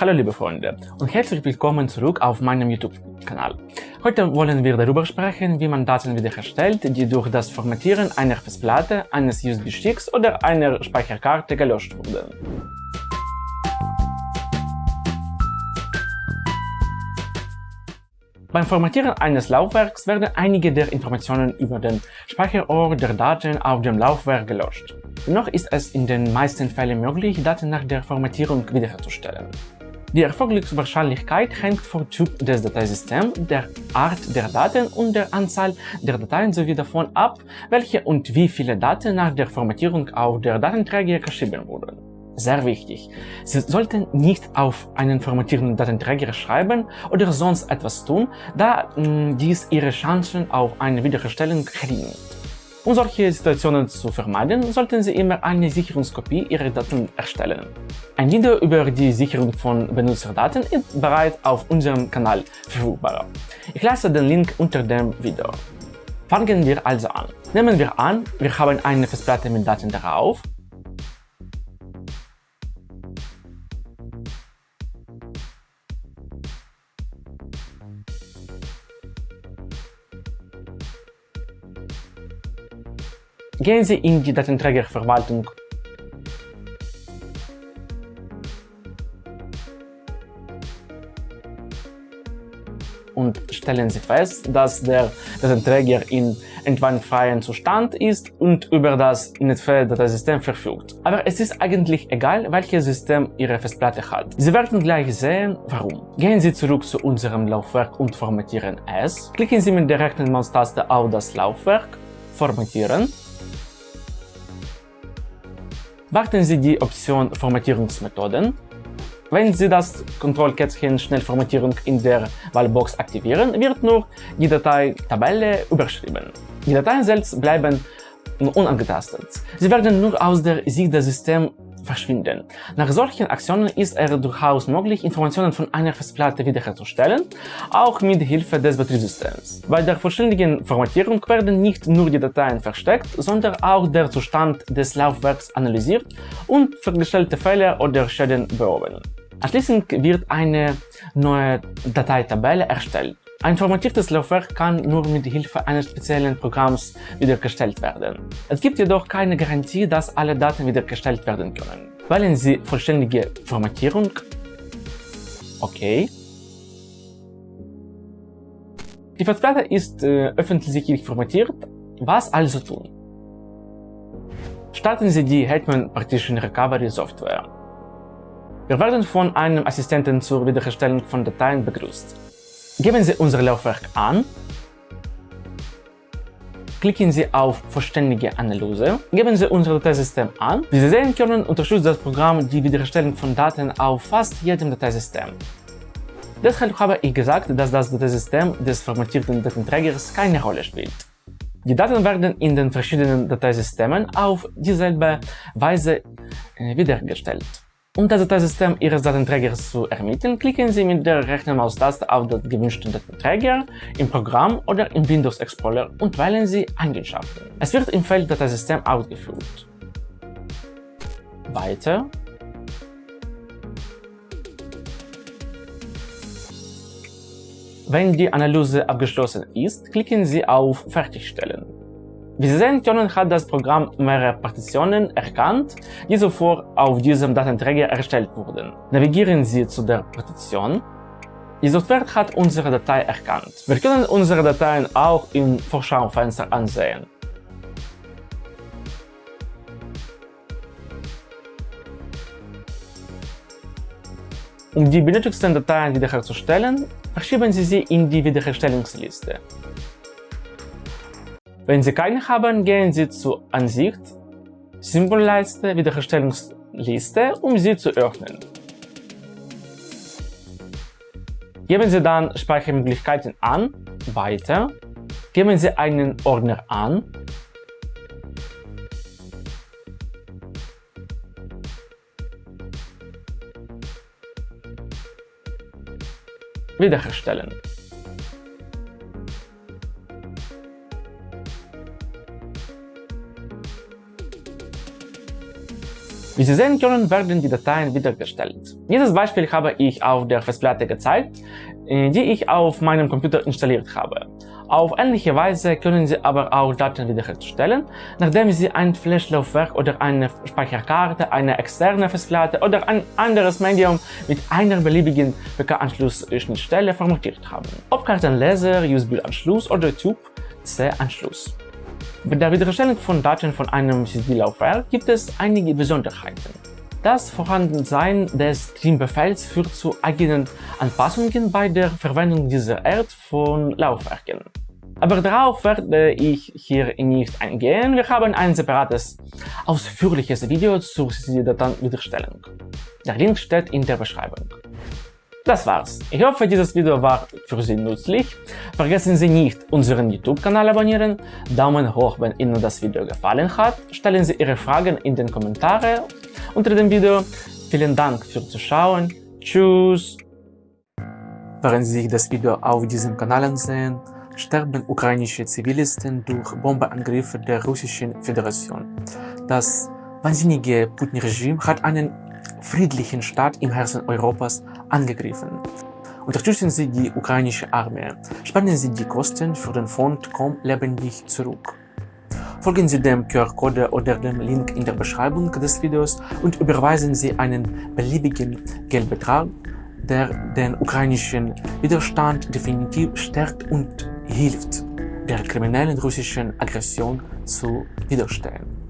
Hallo liebe Freunde und herzlich willkommen zurück auf meinem YouTube-Kanal. Heute wollen wir darüber sprechen, wie man Daten wiederherstellt, die durch das Formatieren einer Festplatte, eines USB-Sticks oder einer Speicherkarte gelöscht wurden. Beim Formatieren eines Laufwerks werden einige der Informationen über den Speicherort der Daten auf dem Laufwerk gelöscht. Dennoch ist es in den meisten Fällen möglich, Daten nach der Formatierung wiederherzustellen. Die Erfolgswahrscheinlichkeit hängt vom Typ des Dateisystems, der Art der Daten und der Anzahl der Dateien sowie davon ab, welche und wie viele Daten nach der Formatierung auf der Datenträger geschrieben wurden. Sehr wichtig. Sie sollten nicht auf einen formatierenden Datenträger schreiben oder sonst etwas tun, da mh, dies Ihre Chancen auf eine Wiederherstellung gering Um solche Situationen zu vermeiden, sollten Sie immer eine Sicherungskopie Ihrer Daten erstellen. Ein Video über die Sicherung von Benutzerdaten ist bereits auf unserem Kanal verfügbar. Ich lasse den Link unter dem Video. Fangen wir also an. Nehmen wir an, wir haben eine Festplatte mit Daten darauf Gehen Sie in die Datenträgerverwaltung und stellen Sie fest, dass der Datenträger in entwandfreien Zustand ist und über das NetFed-Dateisystem verfügt. Aber es ist eigentlich egal, welches System Ihre Festplatte hat. Sie werden gleich sehen, warum. Gehen Sie zurück zu unserem Laufwerk und formatieren es. Klicken Sie mit der rechten Maustaste auf das Laufwerk, formatieren Warten Sie die Option Formatierungsmethoden. Wenn Sie das Kontrollkätzchen Schnellformatierung in der Wahlbox aktivieren, wird nur die Datei Tabelle überschrieben. Die Dateien selbst bleiben unangetastet. Sie werden nur aus der Sicht des Systems verschwinden. Nach solchen Aktionen ist es durchaus möglich, Informationen von einer Festplatte wiederherzustellen, auch mit Hilfe des Betriebssystems. Bei der vollständigen Formatierung werden nicht nur die Dateien versteckt, sondern auch der Zustand des Laufwerks analysiert und festgestellte Fehler oder Schäden behoben. Anschließend wird eine neue Dateitabelle erstellt. Ein formatiertes Laufwerk kann nur mit Hilfe eines speziellen Programms wiederhergestellt werden. Es gibt jedoch keine Garantie, dass alle Daten wiederhergestellt werden können. Wählen Sie vollständige Formatierung. Okay. Die Festplatte ist äh, öffentlich formatiert. Was also tun? Starten Sie die Hetman Partition Recovery Software. Wir werden von einem Assistenten zur Wiederherstellung von Dateien begrüßt. Geben Sie unser Laufwerk an, klicken Sie auf Vollständige Analyse, geben Sie unser Dateisystem an. Wie Sie sehen können, unterstützt das Programm die Wiederherstellung von Daten auf fast jedem Dateisystem. Deshalb habe ich gesagt, dass das Dateisystem des formatierten Datenträgers keine Rolle spielt. Die Daten werden in den verschiedenen Dateisystemen auf dieselbe Weise äh, wiederhergestellt. Um das Dateisystem Ihres Datenträgers zu ermitteln, klicken Sie mit der rechten Maustaste auf den gewünschten Datenträger im Programm oder im Windows Explorer und wählen Sie Eigenschaften. Es wird im Feld Dateisystem ausgeführt. Weiter Wenn die Analyse abgeschlossen ist, klicken Sie auf Fertigstellen. Wie Sie sehen können, hat das Programm mehrere Partitionen erkannt, die zuvor auf diesem Datenträger erstellt wurden. Navigieren Sie zu der Partition. Die Software hat unsere Datei erkannt. Wir können unsere Dateien auch im Vorschaufenster ansehen. Um die benötigten Dateien wiederherzustellen, verschieben Sie sie in die Wiederherstellungsliste. Wenn Sie keine haben, gehen Sie zu Ansicht, Symbolleiste, Wiederherstellungsliste, um sie zu öffnen. Geben Sie dann Speichermöglichkeiten an, Weiter, geben Sie einen Ordner an, Wiederherstellen. Wie Sie sehen können, werden die Dateien wiedergestellt. Dieses Beispiel habe ich auf der Festplatte gezeigt, äh, die ich auf meinem Computer installiert habe. Auf ähnliche Weise können Sie aber auch Daten wiederherstellen, nachdem Sie ein Flash-Laufwerk oder eine Speicherkarte, eine externe Festplatte oder ein anderes Medium mit einer beliebigen PK-Anschlussschnittstelle formatiert haben. Ob Kartenleser, USB-Anschluss oder Typ-C-Anschluss. Bei der Wiederherstellung von Daten von einem CD-Laufwerk gibt es einige Besonderheiten. Das Vorhandensein des Stream-Befehls führt zu eigenen Anpassungen bei der Verwendung dieser Art von Laufwerken. Aber darauf werde ich hier nicht eingehen, wir haben ein separates, ausführliches Video zur CD-Datenwiederstellung. Der Link steht in der Beschreibung. Das war's. Ich hoffe, dieses Video war für Sie nützlich. Vergessen Sie nicht, unseren YouTube-Kanal abonnieren, Daumen hoch, wenn Ihnen das Video gefallen hat, stellen Sie Ihre Fragen in den Kommentaren unter dem Video. Vielen Dank fürs Zuschauen. Tschüss! Während Sie das Video auf diesem Kanal ansehen, sterben ukrainische Zivilisten durch Bombenangriffe der Russischen Föderation. Das wahnsinnige Putin-Regime hat einen friedlichen Staat im Herzen Europas angegriffen. Unterstützen Sie die ukrainische Armee, spannen Sie die Kosten für den Fond Komm lebendig zurück. Folgen Sie dem QR-Code oder dem Link in der Beschreibung des Videos und überweisen Sie einen beliebigen Geldbetrag, der den ukrainischen Widerstand definitiv stärkt und hilft, der kriminellen russischen Aggression zu widerstehen.